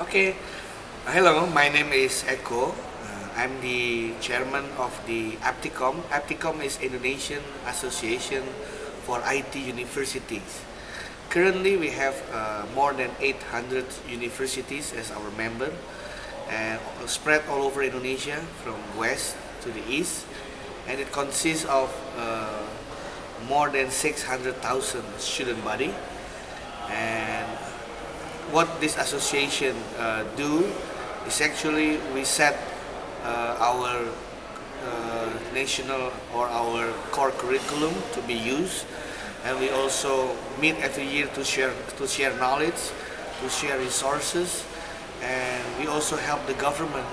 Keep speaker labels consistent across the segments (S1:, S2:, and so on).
S1: Okay. Hello, my name is Eko. Uh, I'm the chairman of the APTIKOM. APTIKOM is Indonesian Association for IT Universities. Currently, we have uh, more than 800 universities as our member and spread all over Indonesia from west to the east and it consists of uh, more than 600,000 student body and what this association uh, do is actually we set uh, our uh, national or our core curriculum to be used. And we also meet every year to share to share knowledge to share resources. And we also help the government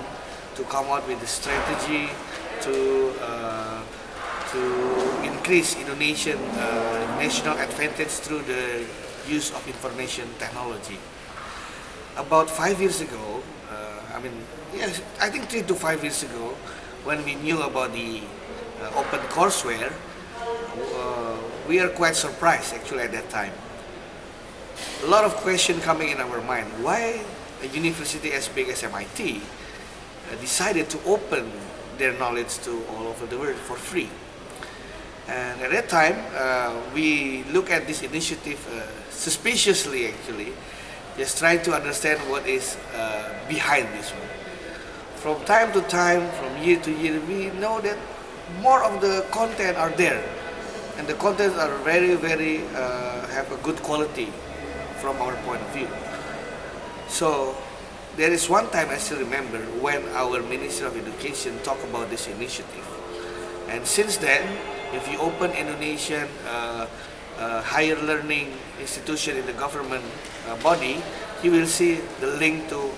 S1: to come out with a strategy to uh, to increase Indonesian uh, national advantage through the use of information technology about five years ago, uh, I mean, yes, I think three to five years ago, when we knew about the uh, open courseware, uh, we are quite surprised actually at that time. A lot of questions coming in our mind. Why a university as big as MIT uh, decided to open their knowledge to all over the world for free? And at that time, uh, we look at this initiative uh, suspiciously actually just trying to understand what is uh, behind this one. From time to time, from year to year, we know that more of the content are there. And the contents are very, very, uh, have a good quality from our point of view. So, there is one time I still remember when our Minister of Education talked about this initiative. And since then, if you open Indonesian uh, uh, higher learning institution in the government uh, body, you will see the link to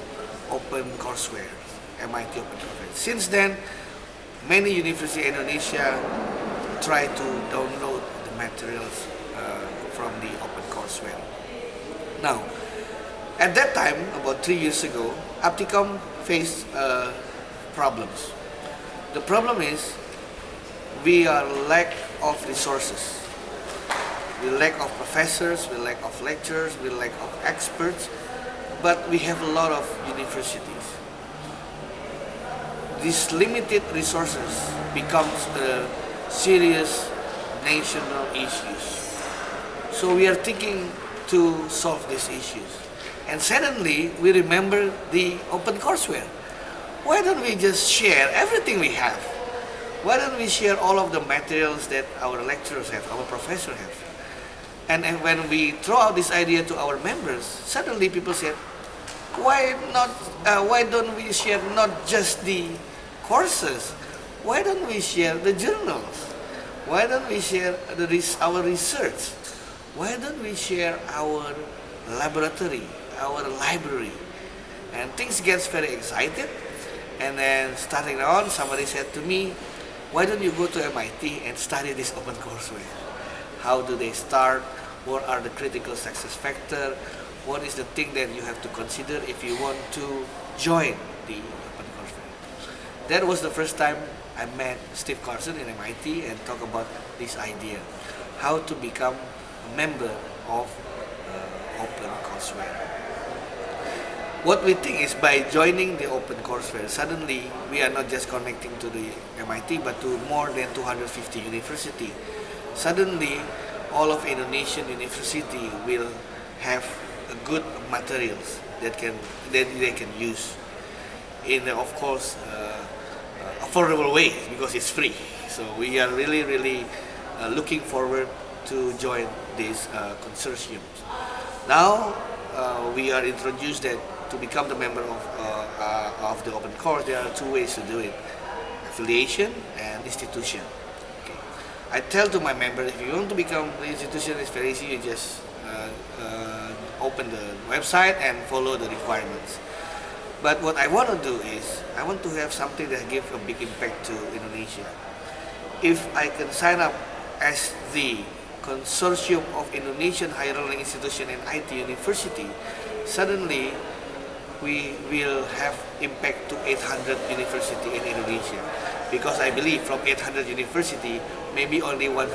S1: open courseware, MIT Open Courseware. Since then, many universities in Indonesia try to download the materials uh, from the open courseware. Now, at that time, about three years ago, APTIKOM faced uh, problems. The problem is we are lack of resources we lack of professors, we lack of lecturers, we lack of experts, but we have a lot of universities. These limited resources becomes a serious national issues. So we are thinking to solve these issues. And suddenly we remember the open courseware. Why don't we just share everything we have? Why don't we share all of the materials that our lecturers have, our professors have? And, and when we throw out this idea to our members, suddenly people said, why not? Uh, why don't we share not just the courses? Why don't we share the journals? Why don't we share the, our research? Why don't we share our laboratory, our library? And things gets very excited. And then starting on, somebody said to me, why don't you go to MIT and study this open courseware? How do they start? What are the critical success factor? What is the thing that you have to consider if you want to join the open courseware? That was the first time I met Steve Carson in MIT and talk about this idea. How to become a member of uh, open courseware. What we think is by joining the open courseware, suddenly we are not just connecting to the MIT but to more than 250 universities suddenly all of Indonesian university will have good materials that can that they can use in of course uh, uh, affordable way because it's free. So we are really really uh, looking forward to join this uh, consortium. Now uh, we are introduced that to become the member of uh, of the open course. There are two ways to do it affiliation and institution I tell to my members, if you want to become the institution, it's very easy. You just uh, uh, open the website and follow the requirements. But what I want to do is, I want to have something that gives a big impact to Indonesia. If I can sign up as the consortium of Indonesian higher learning institution and IT university, suddenly we will have impact to 800 university in Indonesia because I believe from 800 university maybe only 100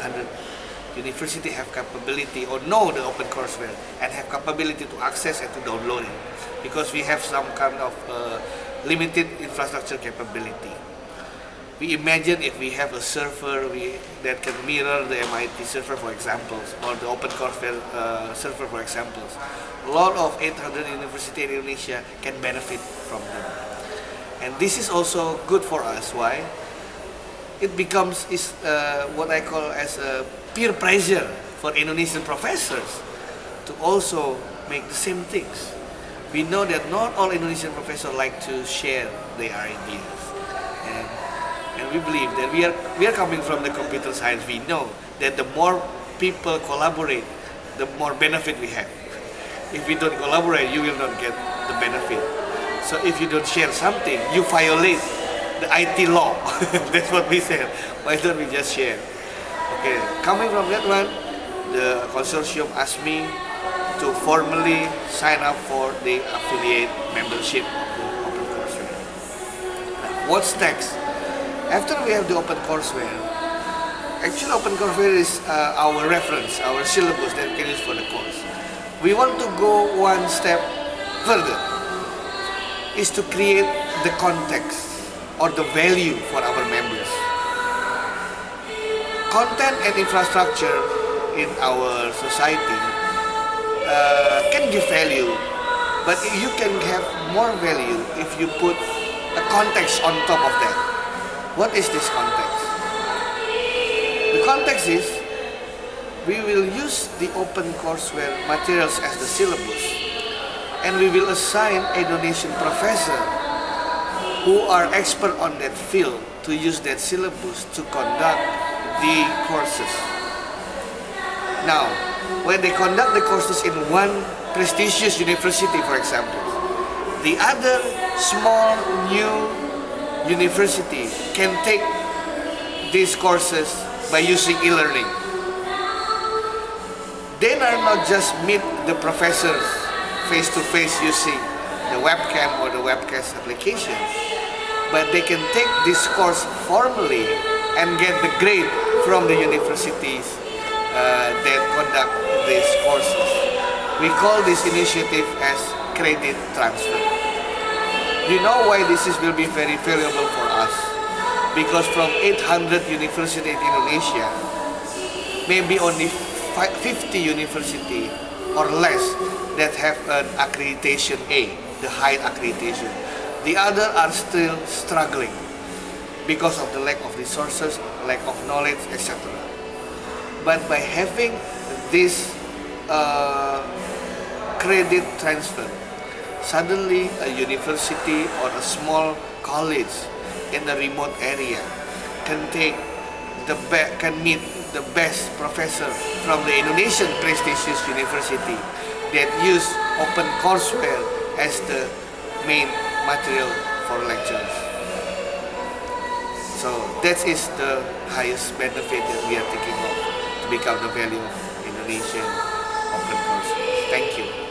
S1: university have capability or know the open courseware and have capability to access and to download it because we have some kind of uh, limited infrastructure capability. We imagine if we have a server we, that can mirror the MIT server for examples or the open courseware uh, server for examples. A lot of 800 universities in Indonesia can benefit from them. And this is also good for us. Why? It becomes is uh, what I call as a peer pressure for Indonesian professors to also make the same things. We know that not all Indonesian professors like to share their ideas. We believe that we are, we are coming from the computer science. We know that the more people collaborate, the more benefit we have. If we don't collaborate, you will not get the benefit. So if you don't share something, you violate the IT law. That's what we said. Why don't we just share? Okay, coming from that one, the consortium asked me to formally sign up for the affiliate membership of the OpenCourseware. What's next? After we have the OpenCourseware, actually OpenCourseware is uh, our reference, our syllabus that we can use for the course. We want to go one step further, is to create the context or the value for our members content and infrastructure in our society uh, can give value, but you can have more value if you put a context on top of that. What is this context? The context is we will use the open courseware materials as the syllabus and we will assign a donation professor who are expert on that field to use that syllabus to conduct the courses. Now, when they conduct the courses in one prestigious university, for example, the other small new university can take these courses by using e-learning. They are not just meet the professors face-to-face -face using the webcam or the webcast application, but they can take this course formally and get the grade from the universities uh, that conduct these courses. We call this initiative as credit transfer. You know why this is, will be very valuable for us? Because from 800 universities in Indonesia, maybe only 50 universities or less that have an accreditation A, the high accreditation. The other are still struggling because of the lack of resources, lack of knowledge, etc. But by having this uh, credit transfer, suddenly a university or a small college in a remote area can take the can meet the best professor from the Indonesian prestigious university that use open courseware as the main material for lectures. So that is the highest benefit that we are thinking of to become the value of Indonesian open course. Thank you.